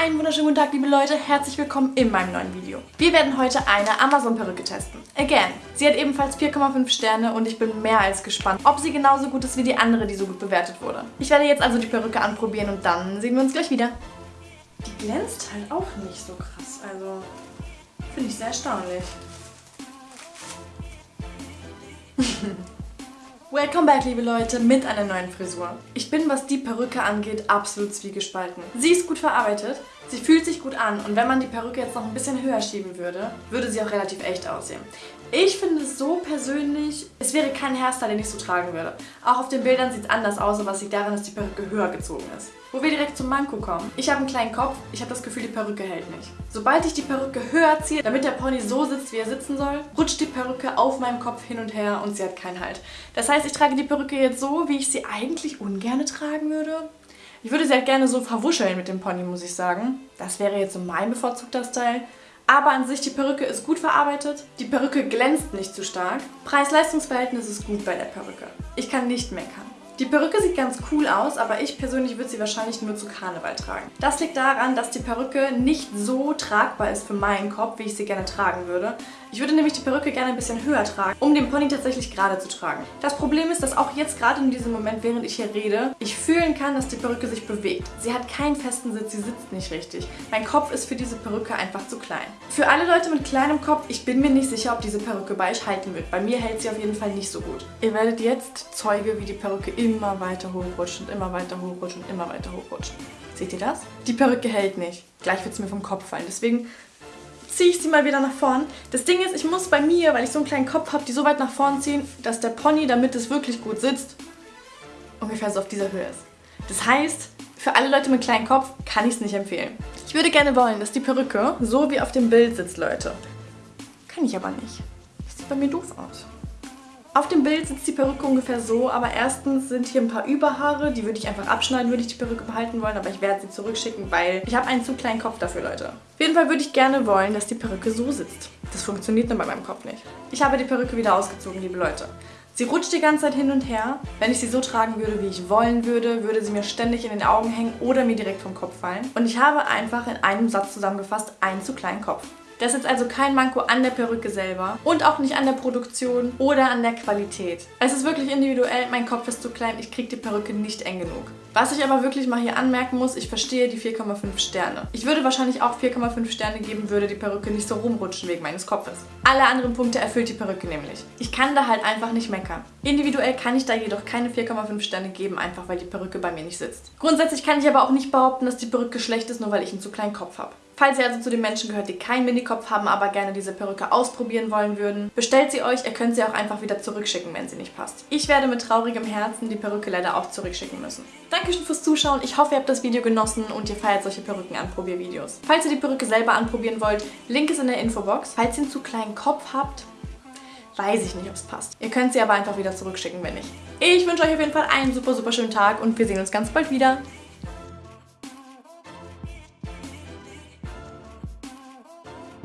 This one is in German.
Einen wunderschönen guten Tag, liebe Leute. Herzlich willkommen in meinem neuen Video. Wir werden heute eine Amazon-Perücke testen. Again. Sie hat ebenfalls 4,5 Sterne und ich bin mehr als gespannt, ob sie genauso gut ist wie die andere, die so gut bewertet wurde. Ich werde jetzt also die Perücke anprobieren und dann sehen wir uns gleich wieder. Die glänzt halt auch nicht so krass. Also, finde ich sehr erstaunlich. Welcome back, liebe Leute, mit einer neuen Frisur. Ich bin, was die Perücke angeht, absolut zwiegespalten. Sie ist gut verarbeitet, sie fühlt sich gut an und wenn man die Perücke jetzt noch ein bisschen höher schieben würde, würde sie auch relativ echt aussehen. Ich finde es so persönlich, es wäre kein Hairstyle, den ich so tragen würde. Auch auf den Bildern sieht es anders aus, aber was liegt daran, dass die Perücke höher gezogen ist. Wo wir direkt zum Manko kommen. Ich habe einen kleinen Kopf, ich habe das Gefühl, die Perücke hält nicht. Sobald ich die Perücke höher ziehe, damit der Pony so sitzt, wie er sitzen soll, rutscht die Perücke auf meinem Kopf hin und her und sie hat keinen Halt. Das heißt, ich trage die Perücke jetzt so, wie ich sie eigentlich ungern tragen würde. Ich würde sie halt gerne so verwuscheln mit dem Pony, muss ich sagen. Das wäre jetzt so mein bevorzugter Style. Aber an sich, die Perücke ist gut verarbeitet. Die Perücke glänzt nicht zu stark. Preis-Leistungs-Verhältnis ist gut bei der Perücke. Ich kann nicht meckern. Die Perücke sieht ganz cool aus, aber ich persönlich würde sie wahrscheinlich nur zu Karneval tragen. Das liegt daran, dass die Perücke nicht so tragbar ist für meinen Kopf, wie ich sie gerne tragen würde. Ich würde nämlich die Perücke gerne ein bisschen höher tragen, um den Pony tatsächlich gerade zu tragen. Das Problem ist, dass auch jetzt gerade in diesem Moment, während ich hier rede, ich fühlen kann, dass die Perücke sich bewegt. Sie hat keinen festen Sitz, sie sitzt nicht richtig. Mein Kopf ist für diese Perücke einfach zu klein. Für alle Leute mit kleinem Kopf, ich bin mir nicht sicher, ob diese Perücke bei euch halten wird. Bei mir hält sie auf jeden Fall nicht so gut. Ihr werdet jetzt Zeuge, wie die Perücke immer weiter hochrutscht und immer weiter hochrutscht und immer weiter hochrutscht. Seht ihr das? Die Perücke hält nicht. Gleich wird es mir vom Kopf fallen. Deswegen ziehe ich sie mal wieder nach vorn. Das Ding ist, ich muss bei mir, weil ich so einen kleinen Kopf habe, die so weit nach vorn ziehen, dass der Pony, damit es wirklich gut sitzt, ungefähr so auf dieser Höhe ist. Das heißt, für alle Leute mit kleinem Kopf kann ich es nicht empfehlen. Ich würde gerne wollen, dass die Perücke so wie auf dem Bild sitzt, Leute. Kann ich aber nicht. Das sieht bei mir doof aus. Auf dem Bild sitzt die Perücke ungefähr so, aber erstens sind hier ein paar Überhaare, die würde ich einfach abschneiden, würde ich die Perücke behalten wollen, aber ich werde sie zurückschicken, weil ich habe einen zu kleinen Kopf dafür, Leute. Auf jeden Fall würde ich gerne wollen, dass die Perücke so sitzt. Das funktioniert nur bei meinem Kopf nicht. Ich habe die Perücke wieder ausgezogen, liebe Leute. Sie rutscht die ganze Zeit hin und her. Wenn ich sie so tragen würde, wie ich wollen würde, würde sie mir ständig in den Augen hängen oder mir direkt vom Kopf fallen. Und ich habe einfach in einem Satz zusammengefasst einen zu kleinen Kopf. Das ist also kein Manko an der Perücke selber und auch nicht an der Produktion oder an der Qualität. Es ist wirklich individuell, mein Kopf ist zu klein, ich kriege die Perücke nicht eng genug. Was ich aber wirklich mal hier anmerken muss, ich verstehe die 4,5 Sterne. Ich würde wahrscheinlich auch 4,5 Sterne geben, würde die Perücke nicht so rumrutschen wegen meines Kopfes. Alle anderen Punkte erfüllt die Perücke nämlich. Ich kann da halt einfach nicht meckern. Individuell kann ich da jedoch keine 4,5 Sterne geben, einfach weil die Perücke bei mir nicht sitzt. Grundsätzlich kann ich aber auch nicht behaupten, dass die Perücke schlecht ist, nur weil ich einen zu kleinen Kopf habe. Falls ihr also zu den Menschen gehört, die keinen Minikopf haben, aber gerne diese Perücke ausprobieren wollen würden, bestellt sie euch. Ihr könnt sie auch einfach wieder zurückschicken, wenn sie nicht passt. Ich werde mit traurigem Herzen die Perücke leider auch zurückschicken müssen. Dankeschön fürs Zuschauen. Ich hoffe, ihr habt das Video genossen und ihr feiert solche Perücken-Anprobiervideos. Falls ihr die Perücke selber anprobieren wollt, Link ist in der Infobox. Falls ihr einen zu kleinen Kopf habt, weiß ich nicht, ob es passt. Ihr könnt sie aber einfach wieder zurückschicken, wenn nicht. Ich wünsche euch auf jeden Fall einen super, super schönen Tag und wir sehen uns ganz bald wieder.